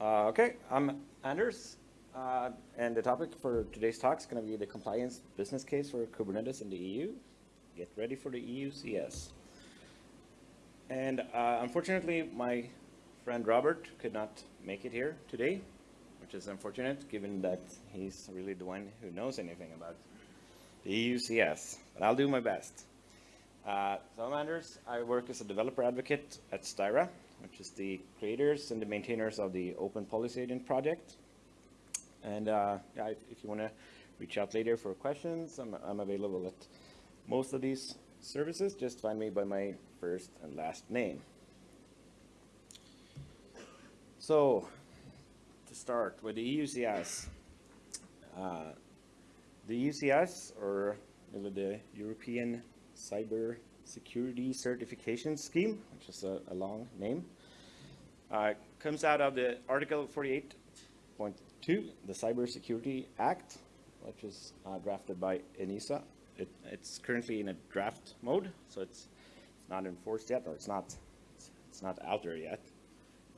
Uh, okay, I'm Anders, uh, and the topic for today's talk is going to be the compliance business case for Kubernetes in the EU. Get ready for the EU CS. And uh, unfortunately, my friend Robert could not make it here today, which is unfortunate given that he's really the one who knows anything about the EU CS. But I'll do my best. Uh, so I'm Anders. I work as a developer advocate at Styra, which is the creators and the maintainers of the Open Policy Agent project. And uh, if you want to reach out later for questions, I'm, I'm available at most of these services. Just find me by my first and last name. So to start with the EUCS, uh, the EUCS, or the European Cyber Security Certification Scheme, which is a, a long name, uh, comes out of the Article 48.2, the Cyber Security Act, which is uh, drafted by ENISA. It, it's currently in a draft mode, so it's, it's not enforced yet, or it's not, it's, it's not out there yet.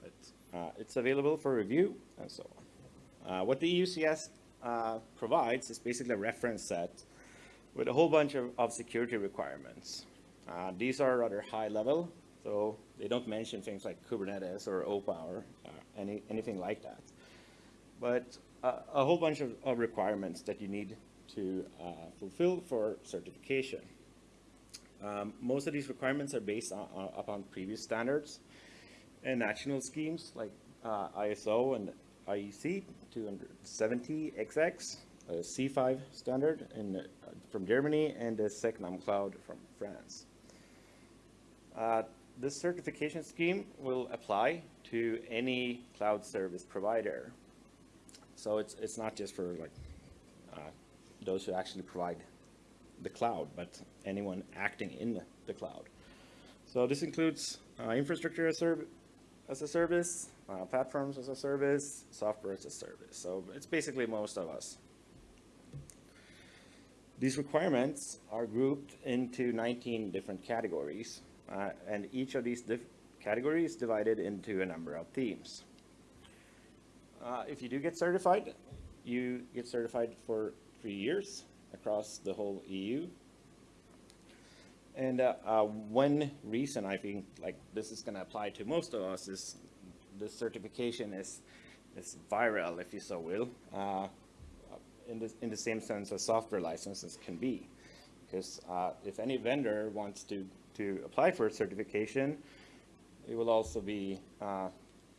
But uh, it's available for review and so on. Uh, what the EUCS uh, provides is basically a reference set with a whole bunch of, of security requirements. Uh, these are rather high level, so they don't mention things like Kubernetes or OPA or uh, any, anything like that. But uh, a whole bunch of, of, requirements that you need to uh, fulfill for certification. Um, most of these requirements are based on, on, upon previous standards and national schemes like uh, ISO and IEC 270XX, a C5 standard in, uh, from Germany, and the SecNum Cloud from France. Uh, this certification scheme will apply to any cloud service provider. So it's, it's not just for like uh, those who actually provide the cloud, but anyone acting in the cloud. So this includes uh, infrastructure as, as, a service, uh, platforms as a service, software as a service. So it's basically most of us. These requirements are grouped into 19 different categories. Uh, and each of these categories divided into a number of themes. Uh, if you do get certified, you get certified for three years across the whole EU. And uh, uh, one reason I think like this is going to apply to most of us is this certification is is viral, if you so will, uh, in the in the same sense as software licenses can be, because uh, if any vendor wants to to apply for a certification, it will also be uh,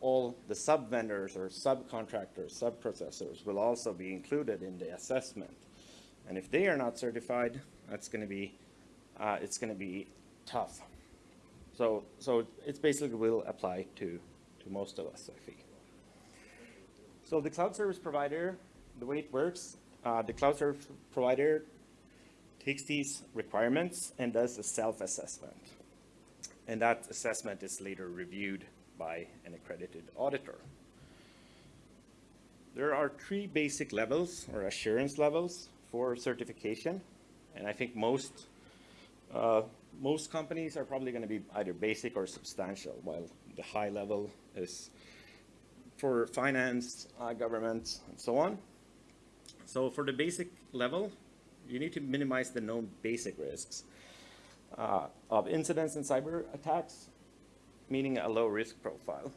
all the sub-vendors or subcontractors, sub-processors will also be included in the assessment. And if they are not certified, that's going to be, uh, it's going to be tough. So, so it's basically will apply to, to most of us, I think. So the cloud service provider, the way it works, uh, the cloud service provider takes these requirements and does a self-assessment. And that assessment is later reviewed by an accredited auditor. There are three basic levels or assurance levels for certification. And I think most, uh, most companies are probably going to be either basic or substantial, while the high level is for finance, uh, government, and so on. So for the basic level, you need to minimize the known basic risks uh, of incidents and cyber attacks, meaning a low risk profile.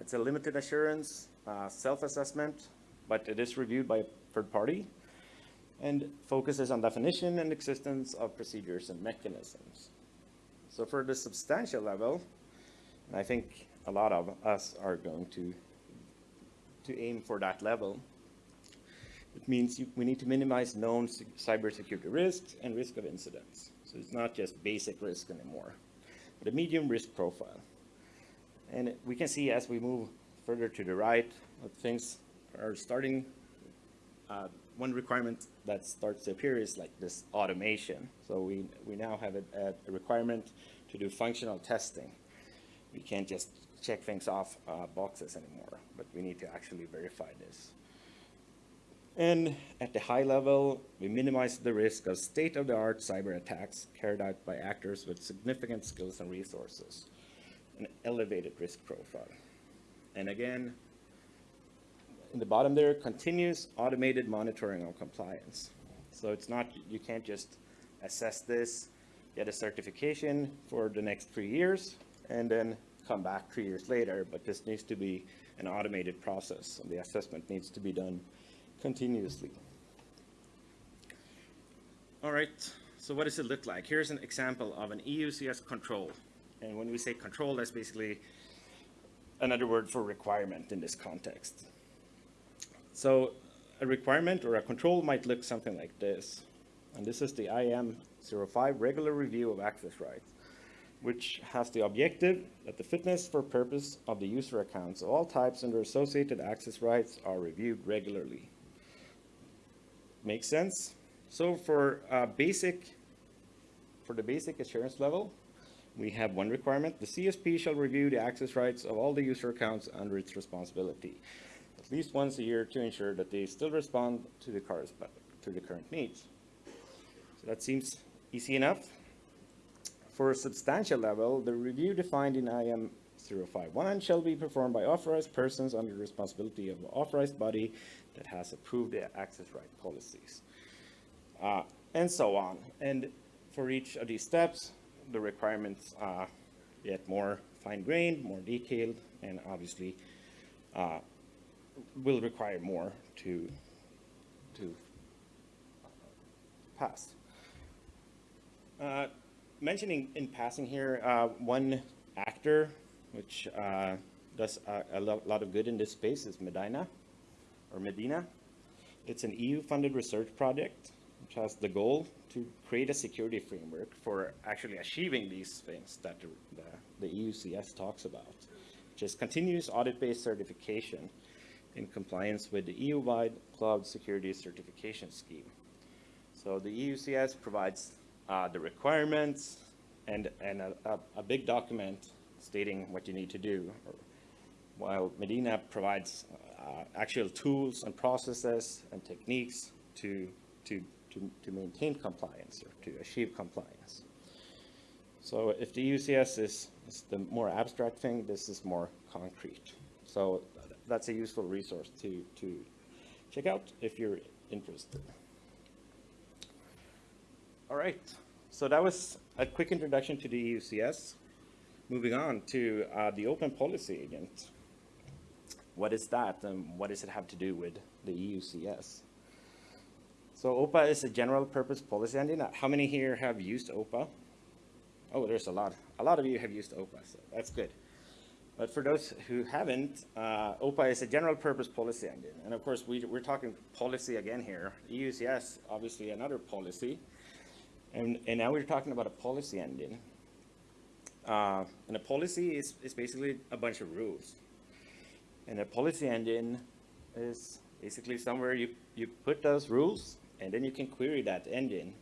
It's a limited assurance, uh, self-assessment, but it is reviewed by a third party and focuses on definition and existence of procedures and mechanisms. So for the substantial level, and I think a lot of us are going to, to aim for that level, it means you, we need to minimize known cybersecurity risks and risk of incidents. So it's not just basic risk anymore, but a medium risk profile. And we can see as we move further to the right, things are starting, uh, one requirement that starts to appear is like this automation. So we, we now have a, a requirement to do functional testing. We can't just check things off uh, boxes anymore, but we need to actually verify this. And at the high level, we minimize the risk of state-of-the-art cyber attacks carried out by actors with significant skills and resources, an elevated risk profile. And again, in the bottom there, continuous automated monitoring of compliance. So it's not, you can't just assess this, get a certification for the next three years, and then come back three years later, but this needs to be an automated process, and the assessment needs to be done continuously. All right, so what does it look like? Here's an example of an EUCS control. And when we say control, that's basically another word for requirement in this context. So a requirement or a control might look something like this. And this is the IM05 regular review of access rights, which has the objective that the fitness for purpose of the user accounts of all types and their associated access rights are reviewed regularly. Make sense? So for uh, basic, for the basic assurance level, we have one requirement. The CSP shall review the access rights of all the user accounts under its responsibility, at least once a year to ensure that they still respond to the, to the current needs. So that seems easy enough. For a substantial level, the review defined in IM 051 shall be performed by authorized persons under the responsibility of an authorized body that has approved the access right policies, uh, and so on. And for each of these steps, the requirements are yet more fine-grained, more detailed, and obviously uh, will require more to, to pass. Uh, mentioning in passing here, uh, one actor which uh, does a, a lo lot of good in this space is Medina, or Medina. It's an EU-funded research project which has the goal to create a security framework for actually achieving these things that the, the, EUCS talks about, which is continuous audit-based certification in compliance with the EU-wide cloud security certification scheme. So the EUCS provides uh, the requirements and, and a, a, a, big document stating what you need to do, while Medina provides uh, actual tools and processes and techniques to, to to, to maintain compliance or to achieve compliance. So if the EUCS is, is the more abstract thing, this is more concrete. So that's a useful resource to, to check out if you're interested. All right, so that was a quick introduction to the EUCS. Moving on to uh, the Open Policy Agent. What is that and what does it have to do with the EUCS? So OPA is a general purpose policy engine. How many here have used OPA? Oh, there's a lot. A lot of you have used OPA, so that's good. But for those who haven't, uh, OPA is a general purpose policy engine. And of course, we, are talking policy again here. EUCS, obviously another policy. And, and now we're talking about a policy engine. Uh, and a policy is, is basically a bunch of rules. And a policy engine is basically somewhere you, you put those rules and then you can query that engine.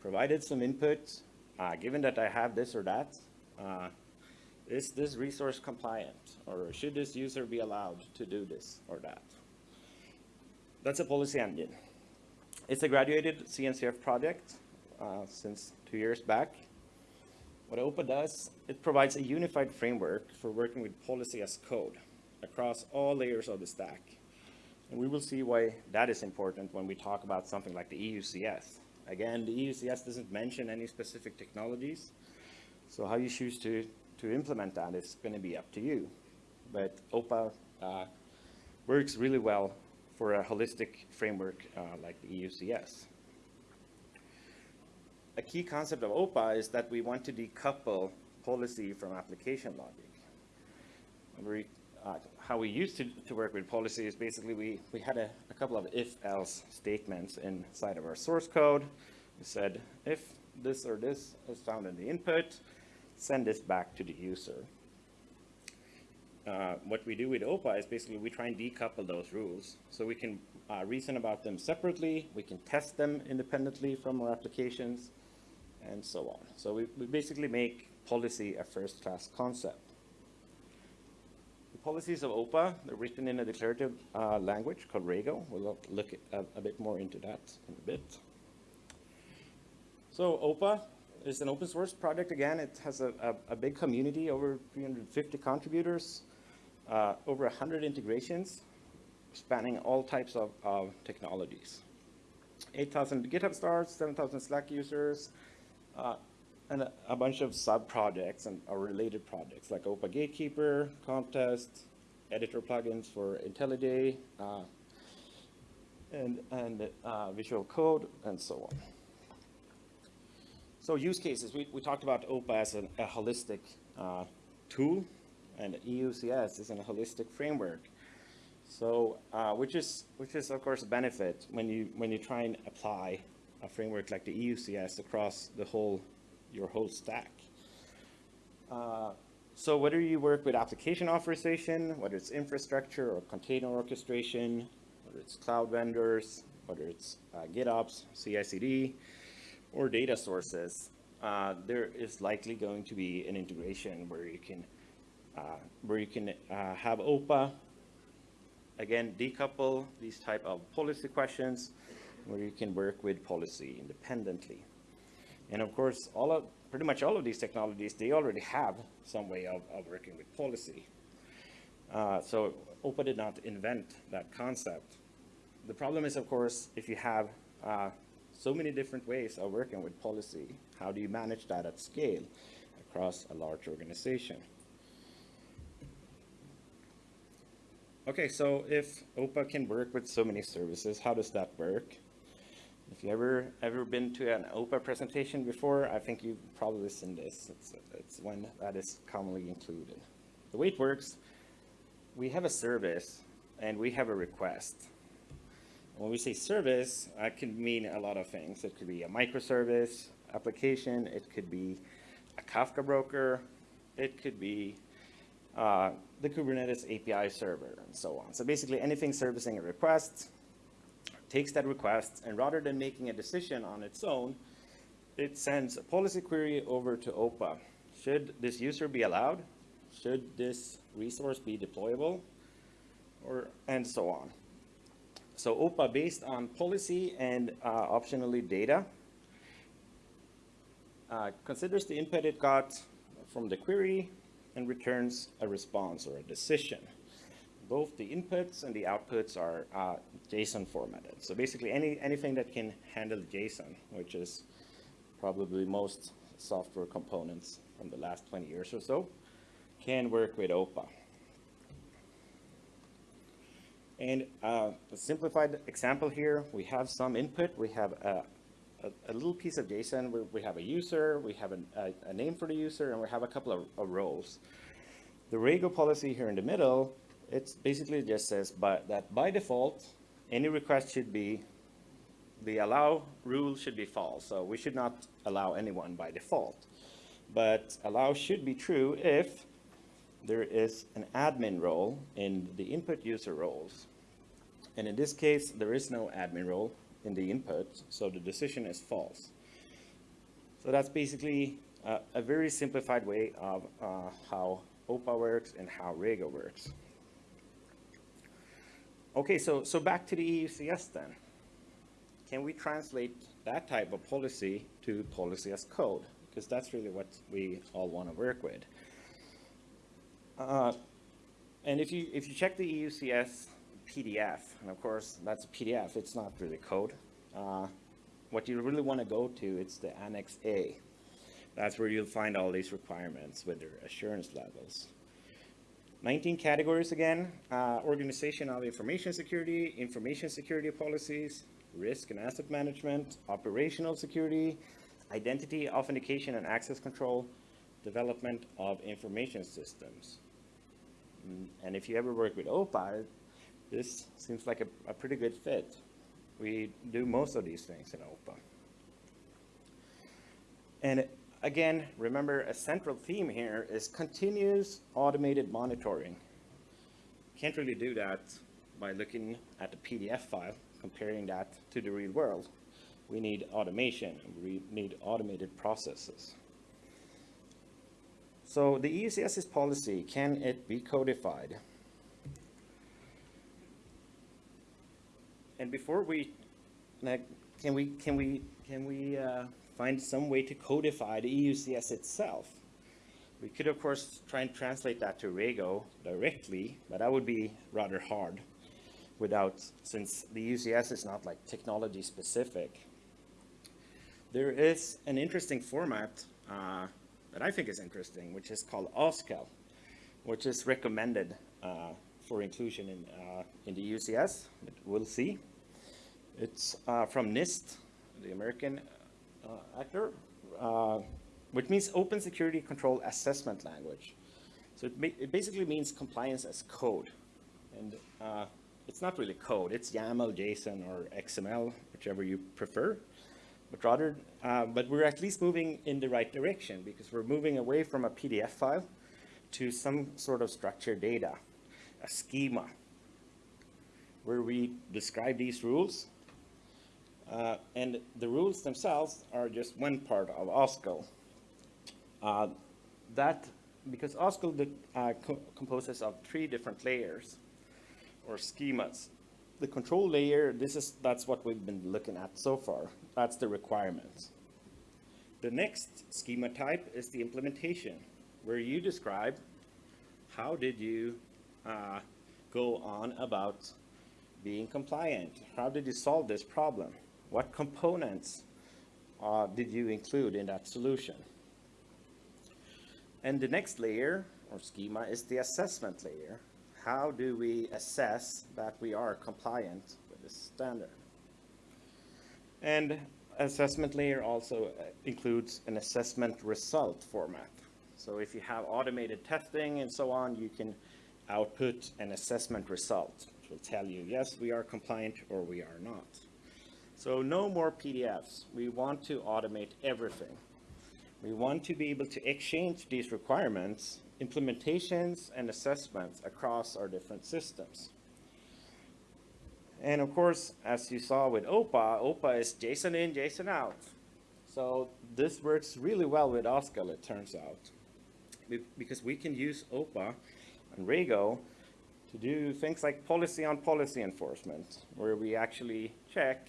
Provided some input, uh, given that I have this or that, uh, is this resource compliant? Or should this user be allowed to do this or that? That's a policy engine. It's a graduated CNCF project uh, since two years back. What OPA does, it provides a unified framework for working with policy as code across all layers of the stack. And we will see why that is important when we talk about something like the EUCS. Again, the EUCS doesn't mention any specific technologies. So how you choose to, to implement that is going to be up to you. But OPA uh, works really well for a holistic framework uh, like the EUCS. A key concept of OPA is that we want to decouple policy from application logic. We uh, how we used to, to work with policy is basically we, we had a, a couple of if-else statements inside of our source code. We said, if this or this is found in the input, send this back to the user. Uh, what we do with OPA is basically we try and decouple those rules. So we can uh, reason about them separately, we can test them independently from our applications, and so on. So we, we basically make policy a first-class concept policies of OPA, they're written in a declarative uh, language called Rego. We'll look a, a, bit more into that in a bit. So OPA is an open source project. Again, it has a, a, a big community, over 350 contributors, uh, over 100 integrations. spanning all types of, of technologies. 8,000 GitHub stars, 7,000 Slack users, uh, and a, bunch of sub-projects and or related projects like OPA Gatekeeper, Conftest, editor plugins for IntelliJ, uh, and, and uh, Visual Code, and so on. So use cases, we, we talked about OPA as an, a holistic uh, tool, and EUCS is a holistic framework. So, uh, which is which is of course a benefit when you when you try and apply a framework like the EUCS across the whole your whole stack. Uh, so whether you work with application authorization, whether it's infrastructure or container orchestration, whether it's cloud vendors, whether it's uh, GitOps, CI/CD, or data sources, uh, there is likely going to be an integration where you can uh, where you can uh, have OPA again, decouple these type of policy questions where you can work with policy independently. And of course, all of, pretty much all of these technologies, they already have some way of, of working with policy. Uh, so OPA did not invent that concept. The problem is, of course, if you have uh, so many different ways of working with policy, how do you manage that at scale across a large organization? Okay, so if OPA can work with so many services, how does that work? You ever ever been to an OPA presentation before, I think you've probably seen this. It's, it's one that is commonly included. The way it works, we have a service and we have a request. When we say service, that can mean a lot of things. It could be a microservice application, it could be a Kafka broker, it could be uh, the Kubernetes API server and so on. So basically anything servicing a request takes that request and rather than making a decision on its own, it sends a policy query over to OPA. Should this user be allowed? Should this resource be deployable? Or, and so on. So OPA based on policy and uh, optionally data uh, considers the input it got from the query, and returns a response or a decision. Both the inputs and the outputs are uh, JSON formatted. So basically any, anything that can handle JSON, which is probably most software components from the last 20 years or so, can work with OPA. And uh, a simplified example here, we have some input, we have a, a, a, little piece of JSON where we have a user, we have an, a, a, name for the user, and we have a couple of, of roles. The Rego policy here in the middle, it basically just says but that by default, any request should be, the allow rule should be false. So we should not allow anyone by default. But allow should be true if there is an admin role in the input user roles. And in this case, there is no admin role in the input, so the decision is false. So that's basically uh, a very simplified way of uh, how OPA works and how Rego works. Okay, so, so back to the EUCS then. Can we translate that type of policy to policy as code? Because that's really what we all want to work with. Uh, and if you, if you check the EUCS PDF, and of course that's a PDF, it's not really code. Uh, what you really want to go to, it's the Annex A. That's where you'll find all these requirements with their assurance levels. 19 categories again, uh, organization of information security, information security policies, risk and asset management, operational security, identity, authentication and access control, development of information systems. Mm, and if you ever work with OPA, this seems like a, a pretty good fit. We do most of these things in OPA. And again, remember a central theme here is continuous automated monitoring. Can't really do that by looking at the PDF file, comparing that to the real world. We need automation, we need automated processes. So the EUCS's policy, can it be codified? and before we, can we, can we, can we uh, find some way to codify the EUCS itself? We could, of course, try and translate that to Rego directly, but that would be rather hard. without, since the EUCS is not like technology specific. There is an interesting format uh, that I think is interesting, which is called OSCAL, which is recommended uh, for inclusion in, uh, in the EUCS. We'll see. It's uh, from NIST, the American actor, uh, which means Open Security Control Assessment Language. So it, it basically means compliance as code. And uh, it's not really code, it's YAML, JSON, or XML, whichever you prefer. But rather, uh, but we're at least moving in the right direction because we're moving away from a PDF file to some sort of structured data, a schema, where we describe these rules. Uh, and the rules themselves are just one part of OSCAL. Uh, that because OSCAL uh, co composes of three different layers or schemas. The control layer, this is, that's what we've been looking at so far. That's the requirements. The next schema type is the implementation, where you describe how did you uh, go on about being compliant? How did you solve this problem? What components uh, did you include in that solution? And the next layer or schema is the assessment layer. How do we assess that we are compliant with this standard? And assessment layer also uh, includes an assessment result format. So if you have automated testing and so on, you can output an assessment result, which will tell you, yes, we are compliant or we are not. So no more PDFs. We want to automate everything. We want to be able to exchange these requirements, implementations, and assessments across our different systems. And of course, as you saw with OPA, OPA is JSON in, JSON out. So this works really well with OSCAL, it turns out. Because we can use OPA and Rego to do things like policy on policy enforcement, where we actually check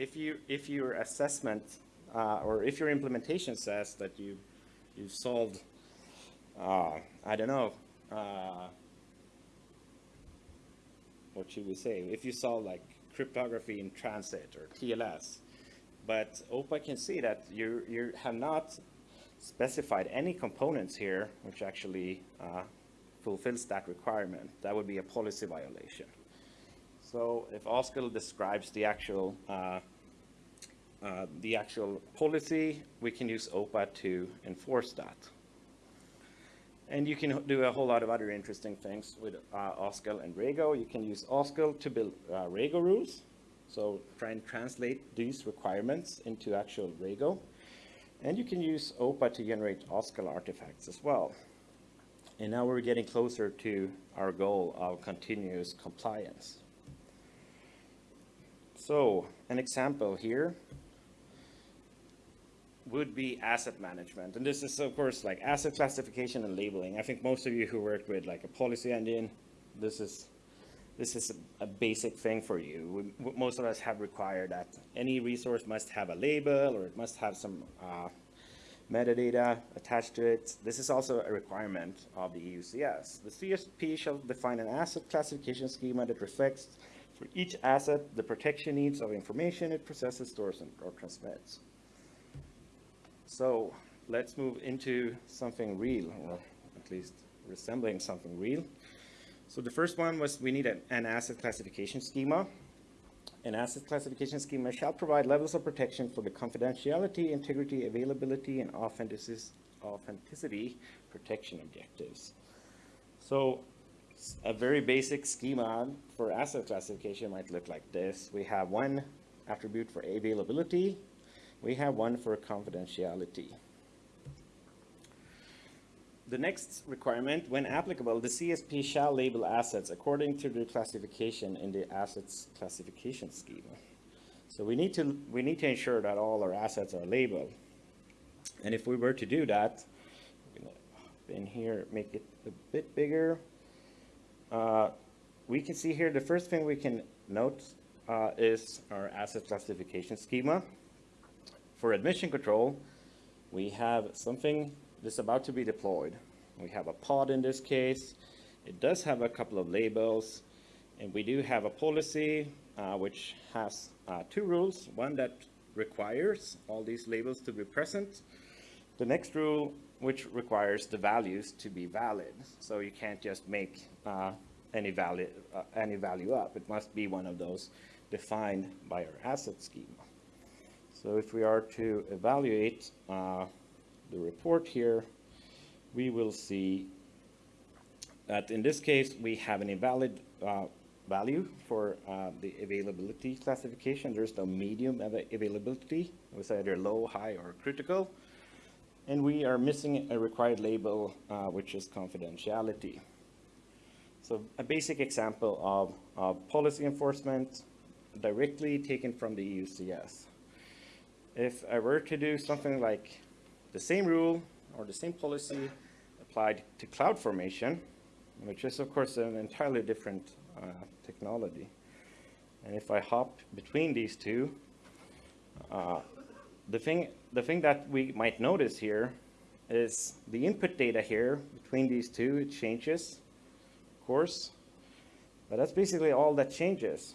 if, you, if your assessment uh, or if your implementation says that you you solved, uh, I don't know, uh, what should we say? If you solve like cryptography in transit or TLS, but OPA can see that you you have not specified any components here which actually uh, fulfills that requirement. That would be a policy violation. So if OSCAL describes the actual uh, uh, the actual policy, we can use OPA to enforce that. And you can do a whole lot of other interesting things with uh, and Rego. You can use OSCAL to build uh, Rego rules. So try and translate these requirements into actual Rego. And you can use OPA to generate OSCAL artifacts as well. And now we're getting closer to our goal of continuous compliance. So an example here would be asset management. And this is, of course, like asset classification and labeling. I think most of you who work with like a policy engine, this is this is a, a basic thing for you. We, most of us have required that any resource must have a label or it must have some uh, metadata attached to it. This is also a requirement of the EUCS. The CSP shall define an asset classification schema that reflects for each asset the protection needs of information it processes, stores, and, or transmits. So let's move into something real, or at least resembling something real. So the first one was we need an, an asset classification schema. An asset classification schema shall provide levels of protection for the confidentiality, integrity, availability, and authenticity protection objectives. So a very basic schema for asset classification might look like this. We have one attribute for availability, we have one for confidentiality. The next requirement, when applicable, the CSP shall label assets according to the classification in the assets classification schema. So we need to we need to ensure that all our assets are labeled. And if we were to do that, in here, make it a bit bigger. Uh, we can see here the first thing we can note uh, is our asset classification schema for admission control, we have something that's about to be deployed. We have a pod in this case. It does have a couple of labels, And we do have a policy uh, which has uh, two rules. One that requires all these labels to be present. The next rule which requires the values to be valid. So you can't just make uh, any, value, uh, any value up. It must be one of those defined by our asset schema. So if we are to evaluate uh, the report here, we will see that in this case, we have an invalid uh, value for uh, the availability classification. There's no medium availability. It was either low, high, or critical. And we are missing a required label, uh, which is confidentiality. So a basic example of, of policy enforcement directly taken from the EUCS. If I were to do something like the same rule or the same policy applied to CloudFormation, which is of course an entirely different uh, technology. And if I hop between these two, uh, the thing, the thing that we might notice here is the input data here between these two, it changes, of course, but that's basically all that changes.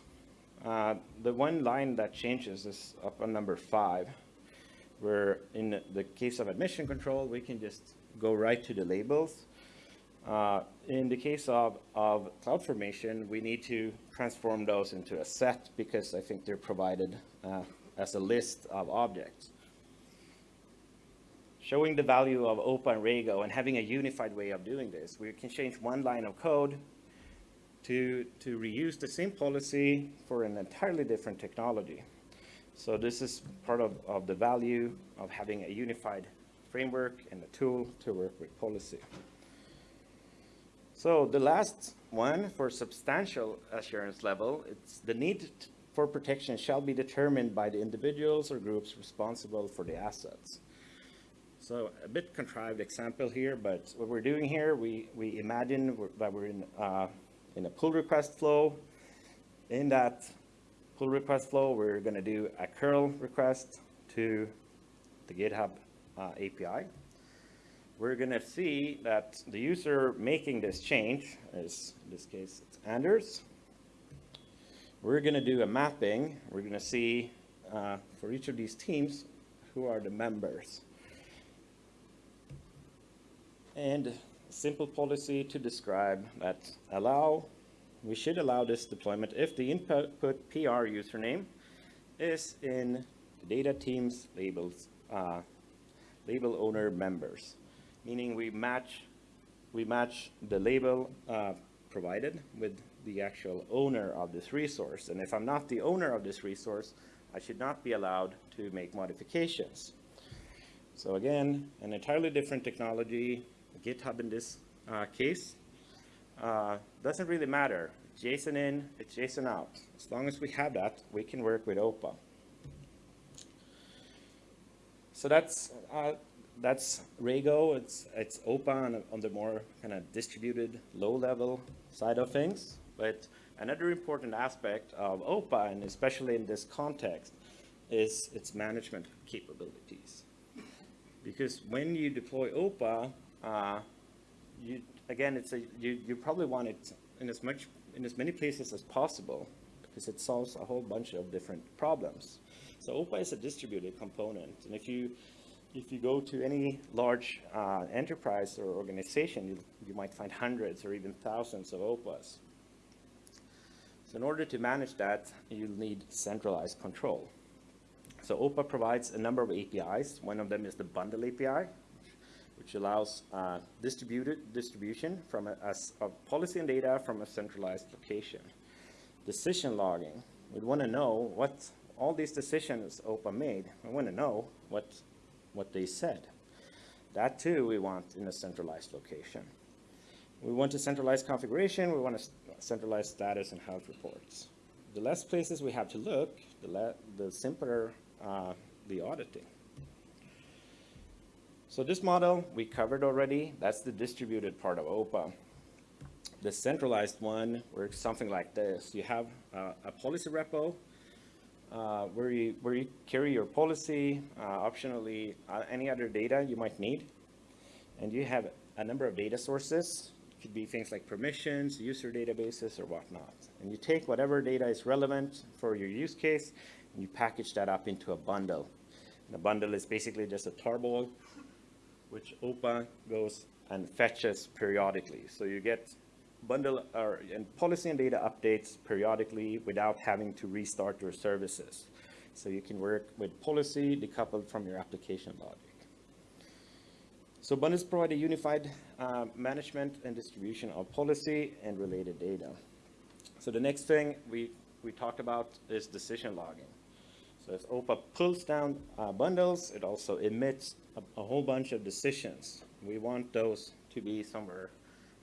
Uh, the one line that changes is up on number five, where in the case of admission control, we can just go right to the labels. Uh, in the case of, of CloudFormation, we need to transform those into a set because I think they're provided uh, as a list of objects. Showing the value of OPA and Rego and having a unified way of doing this. We can change one line of code to, to reuse the same policy for an entirely different technology. So this is part of, of the value of having a unified framework and a tool to work with policy. So the last one for substantial assurance level, it's the need for protection shall be determined by the individuals or groups responsible for the assets. So a bit contrived example here, but what we're doing here, we, we imagine that we're in, uh, in a pull request flow. In that pull request flow, we're going to do a curl request to the GitHub uh, API. We're going to see that the user making this change is, in this case, it's Anders. We're going to do a mapping. We're going to see uh, for each of these teams who are the members. And simple policy to describe that allow, we should allow this deployment if the input PR username is in the data teams labels, uh, label owner members, meaning we match, we match the label uh, provided with the actual owner of this resource. And if I'm not the owner of this resource, I should not be allowed to make modifications. So again, an entirely different technology, GitHub in this uh, case. Uh, doesn't really matter. JSON in, it's JSON out. As long as we have that, we can work with OPA. So that's uh, that's Rego. It's it's OPA on, on the more kind of distributed, low-level side of things. But another important aspect of OPA, and especially in this context, is its management capabilities. Because when you deploy OPA, uh, you, again, it's a, you, you probably want it in as, much, in as many places as possible because it solves a whole bunch of different problems. So OPA is a distributed component. And if you, if you go to any large uh, enterprise or organization, you, you might find hundreds or even thousands of OPAs. So in order to manage that, you'll need centralized control. So OPA provides a number of APIs. One of them is the bundle API, which allows uh, distributed distribution from a, a, policy and data from a centralized location. Decision logging. We want to know what all these decisions OPA made. We want to know what, what they said. That too we want in a centralized location. We want to centralize configuration. We want to centralize status and health reports. The less places we have to look, the, the simpler uh, the auditing. So this model we covered already. That's the distributed part of OPA. The centralized one works something like this. You have uh, a policy repo uh, where, you, where you carry your policy, uh, optionally uh, any other data you might need. And you have a number of data sources could be things like permissions, user databases, or whatnot. And you take whatever data is relevant for your use case, and you package that up into a bundle. And a bundle is basically just a tarball, which OPA goes and fetches periodically. So you get bundle or and policy and data updates periodically without having to restart your services. So you can work with policy decoupled from your application logic. So bundles provide a unified uh, management and distribution of policy and related data. So the next thing we, we talked about is decision logging. So as OPA pulls down uh, bundles, it also emits a, a whole bunch of decisions. We want those to be somewhere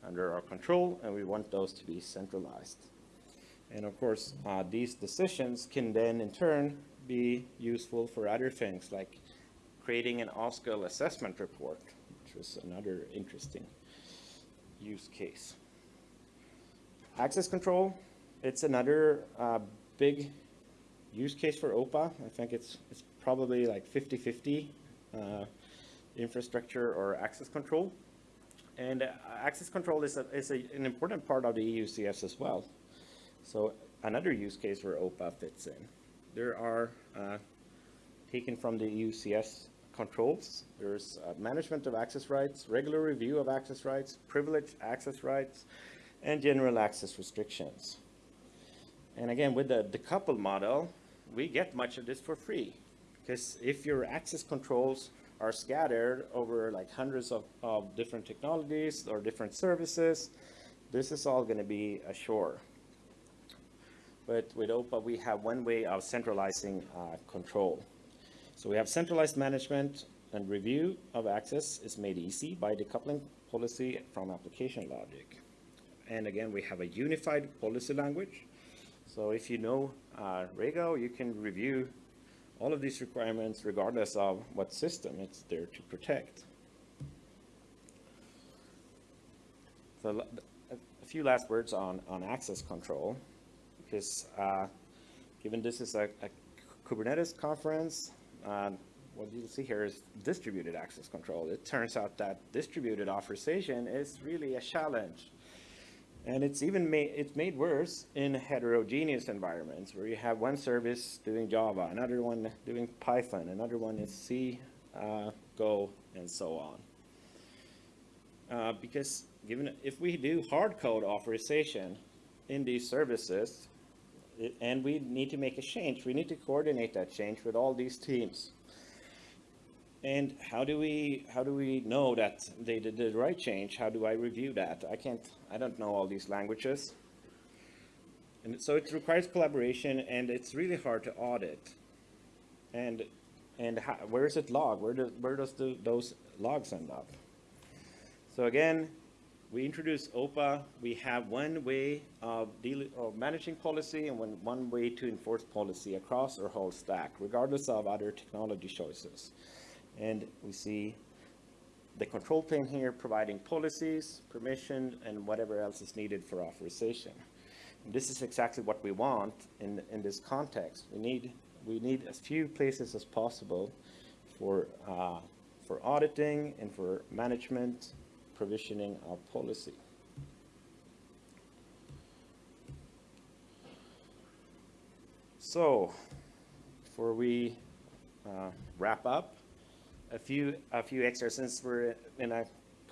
under our control, and we want those to be centralized. And of course, uh, these decisions can then in turn be useful for other things like creating an OSCAL assessment report, which was another interesting use case. Access control, it's another uh, big use case for OPA. I think it's, it's probably like 50-50 uh, infrastructure or access control. And uh, access control is, a, is a, an important part of the EUCS as well. So another use case where OPA fits in. There are, uh, taken from the EUCS controls, there's uh, management of access rights, regular review of access rights, privileged access rights, and general access restrictions. And again, with the decoupled model, we get much of this for free. Because if your access controls are scattered over like hundreds of, of different technologies or different services, this is all going to be ashore. But with OPA, we have one way of centralizing uh, control. So we have centralized management and review of access is made easy by decoupling policy from application logic. And again, we have a unified policy language. So if you know uh, Rego, you can review all of these requirements regardless of what system it's there to protect. So a few last words on, on access control, because uh, given this is a, a Kubernetes conference, what you'll see here is distributed access control. It turns out that distributed authorization is really a challenge. And it's even made, it's made worse in heterogeneous environments where you have one service doing Java, another one doing Python, another one is C, uh, Go, and so on. Uh, because given if we do hard code authorization in these services, it, and we need to make a change, we need to coordinate that change with all these teams. And how do we how do we know that they did the right change? How do I review that? I can't. I don't know all these languages. And so it requires collaboration, and it's really hard to audit. And and how, where is it logged? Where does where does the, those logs end up? So again, we introduce OPA. We have one way of, of managing policy and one, one way to enforce policy across our whole stack, regardless of other technology choices. And we see the control plane here providing policies, permission, and whatever else is needed for authorization. And this is exactly what we want in, in this context. We need, we need as few places as possible for, uh, for auditing and for management, provisioning our policy. So, before we uh, wrap up, a few, a few extras since we're in a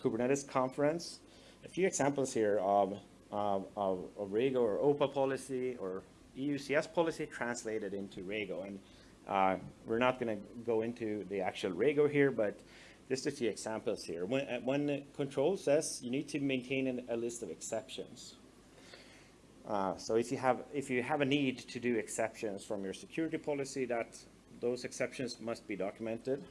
Kubernetes conference. A few examples here of, of, of, of Rego or OPA policy or EUCS policy translated into Rego. And uh, we're not going to go into the actual Rego here, but just a few examples here. When, uh, when control says you need to maintain an, a list of exceptions. Uh, so if you have if you have a need to do exceptions from your security policy, that those exceptions must be documented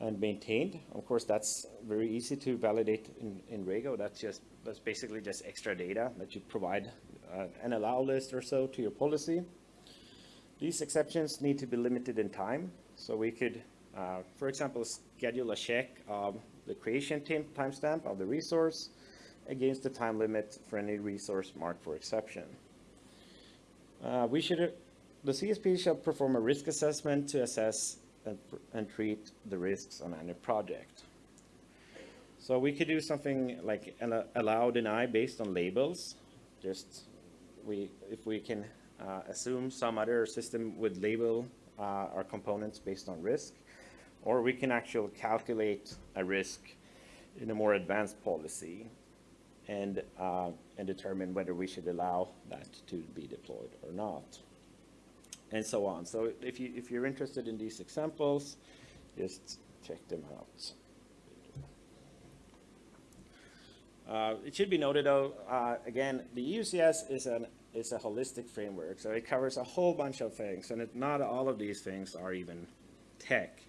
and maintained. Of course, that's very easy to validate in, in Rego. That's just that's basically just extra data that you provide uh, an allow list or so to your policy. These exceptions need to be limited in time. So we could, uh, for example, schedule a check of the creation timestamp of the resource against the time limit for any resource marked for exception. Uh, we should, the CSP shall perform a risk assessment to assess and, and treat the risks on any project. So we could do something like an allow deny based on labels. Just we, if we can uh, assume some other system would label uh, our components based on risk, or we can actually calculate a risk in a more advanced policy and, uh, and determine whether we should allow that to be deployed or not, and so on. So if, you, if you're interested in these examples, just check them out. Uh, it should be noted, though, uh, again, the EUCS is, an, is a holistic framework, so it covers a whole bunch of things, and it, not all of these things are even tech.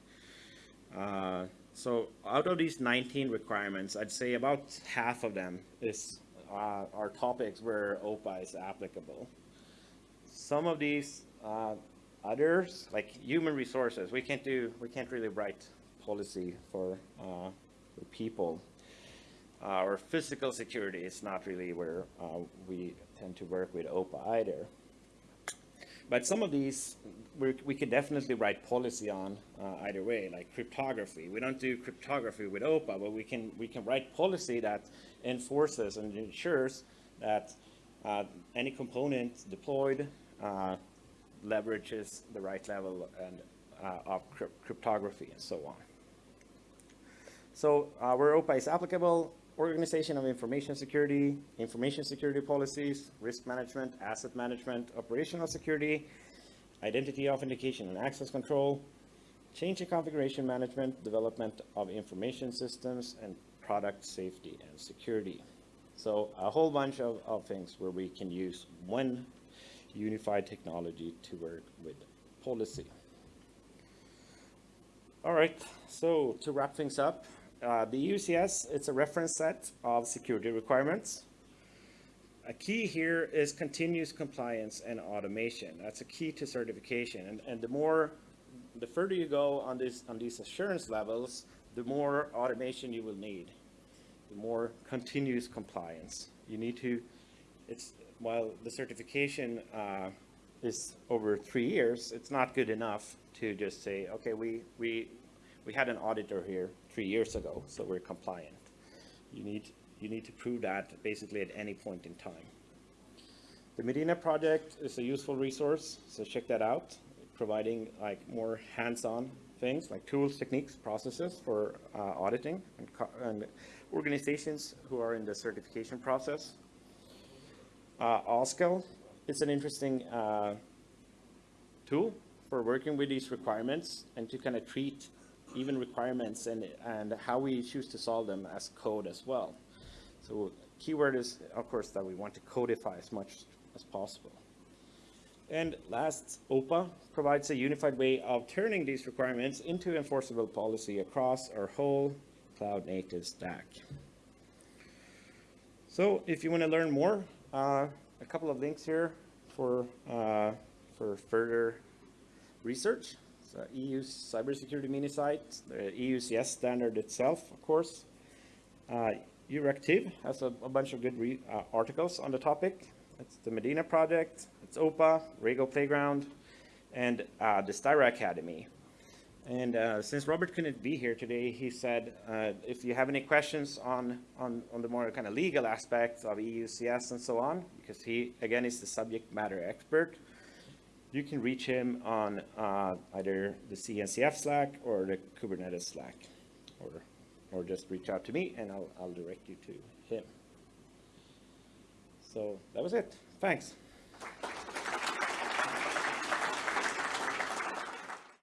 Uh, so out of these 19 requirements, I'd say about half of them is, uh, are topics where OPA is applicable. Some of these uh, others, like human resources, we can't do, we can't really write policy for, uh, for people uh, or physical security is not really where uh, we tend to work with OPA either. But some of these we, we could definitely write policy on uh, either way, like cryptography. We don't do cryptography with OPA, but we can we can write policy that enforces and ensures that uh, any component deployed uh, leverages the right level and uh, of cryptography and so on. So where OPA is applicable, organization of information security, information security policies, risk management, asset management, operational security, identity authentication and access control, change in configuration management, development of information systems, and product safety and security. So a whole bunch of, of things where we can use one unified technology to work with policy. All right, so to wrap things up, uh, the EUCS, it's a reference set of security requirements. A key here is continuous compliance and automation. That's a key to certification. And, and the more, the further you go on, this, on these assurance levels, the more automation you will need, the more continuous compliance. You need to, it's, while the certification uh, is over three years, it's not good enough to just say, okay, we, we, we had an auditor here three years ago, so we're compliant. You need, you need to prove that basically at any point in time. The Medina project is a useful resource, so check that out, providing like more hands-on things like tools, techniques, processes for uh, auditing and, and, organizations who are in the certification process. Uh, OSCAL is an interesting uh, tool for working with these requirements and to kind of treat even requirements and, and how we choose to solve them as code as well. So keyword is, of course, that we want to codify as much as possible. And last, OPA provides a unified way of turning these requirements into enforceable policy across our whole cloud native stack. So if you want to learn more, uh, a couple of links here for, uh, for further research. So EU cybersecurity mini site, the EUCS standard itself, of course. Uh, Euractiv has a, a, bunch of good uh, articles on the topic. It's the Medina project, it's OPA, Rego Playground, and uh, the Styra Academy. And uh, since Robert couldn't be here today, he said, uh, if you have any questions on, on, on the more kind of legal aspects of EUCS and so on, because he, again, is the subject matter expert, you can reach him on uh, either the CNCF Slack or the Kubernetes Slack, or, or just reach out to me and I'll, I'll direct you to him. So that was it. Thanks.